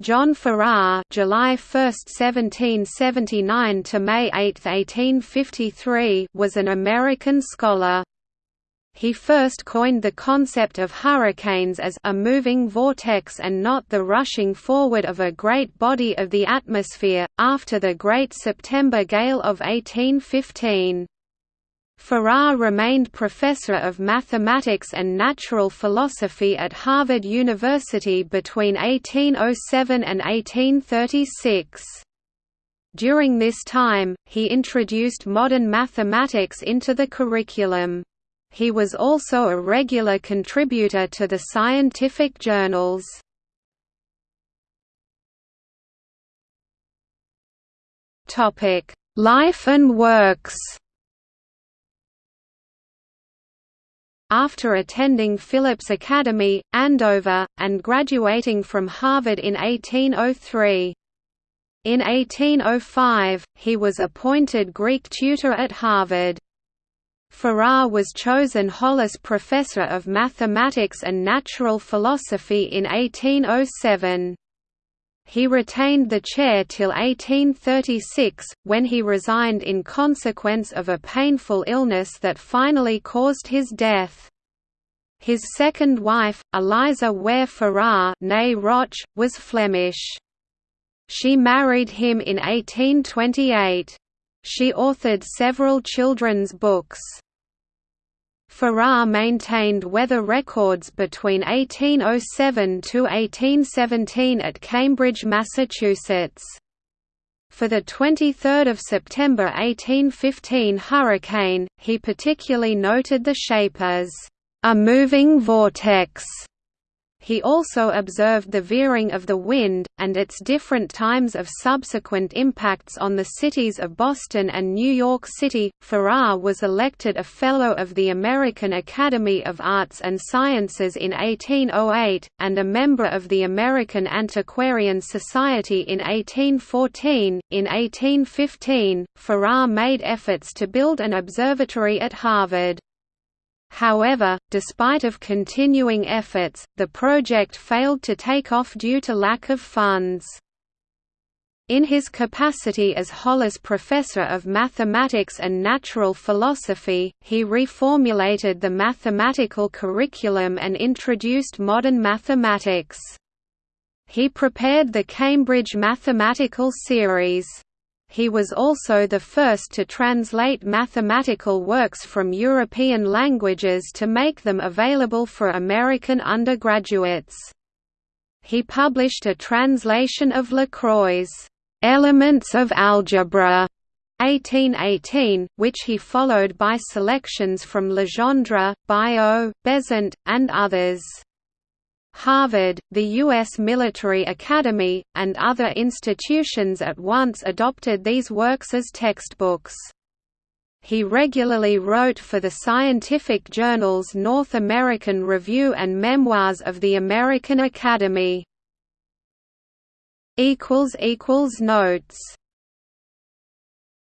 John Farrar July 1, 1779 to May 8, 1853 was an American scholar. He first coined the concept of hurricanes as a moving vortex and not the rushing forward of a great body of the atmosphere, after the Great September Gale of 1815. Farrar remained professor of mathematics and natural philosophy at Harvard University between 1807 and 1836. During this time, he introduced modern mathematics into the curriculum. He was also a regular contributor to the scientific journals. Life and works After attending Phillips Academy, Andover, and graduating from Harvard in 1803. In 1805, he was appointed Greek tutor at Harvard. Farrar was chosen Hollis Professor of Mathematics and Natural Philosophy in 1807. He retained the chair till 1836, when he resigned in consequence of a painful illness that finally caused his death. His second wife, Eliza Ware Farrar Rotch, was Flemish. She married him in 1828. She authored several children's books. Farrar maintained weather records between 1807 to 1817 at Cambridge, Massachusetts. For the 23rd of September 1815 hurricane, he particularly noted the shape as a moving vortex he also observed the veering of the wind, and its different times of subsequent impacts on the cities of Boston and New York City. Farrar was elected a Fellow of the American Academy of Arts and Sciences in 1808, and a member of the American Antiquarian Society in 1814. In 1815, Farrar made efforts to build an observatory at Harvard. However, despite of continuing efforts, the project failed to take off due to lack of funds. In his capacity as Hollis Professor of Mathematics and Natural Philosophy, he reformulated the mathematical curriculum and introduced modern mathematics. He prepared the Cambridge Mathematical Series. He was also the first to translate mathematical works from European languages to make them available for American undergraduates. He published a translation of Lacroix's Elements of Algebra 1818, which he followed by selections from Legendre, Biot, Bézout, and others. Harvard, the U.S. Military Academy, and other institutions at once adopted these works as textbooks. He regularly wrote for the scientific journals North American Review and Memoirs of the American Academy. Notes